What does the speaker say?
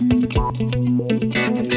Thank